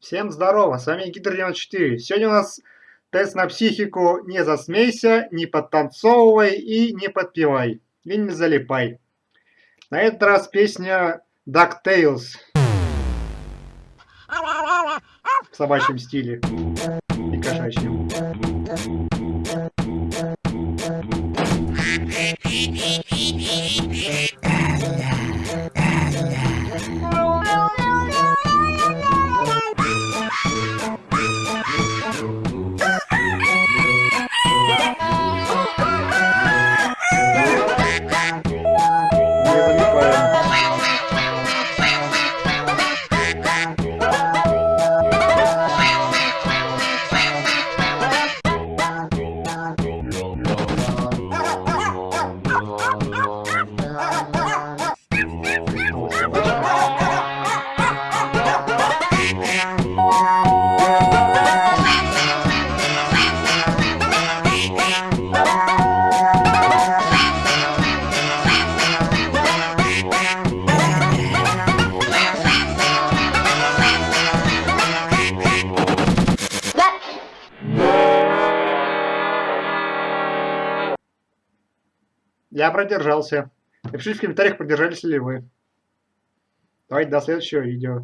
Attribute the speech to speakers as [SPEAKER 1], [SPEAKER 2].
[SPEAKER 1] Всем здорово, с вами Гидр 94. Сегодня у нас тест на психику «Не засмейся, не подтанцовывай и не подпевай, и не залипай». На этот раз песня DuckTales в собачьем стиле и кошачьем. Я продержался. Напишите в комментариях, продержались ли вы. Давайте до следующего видео.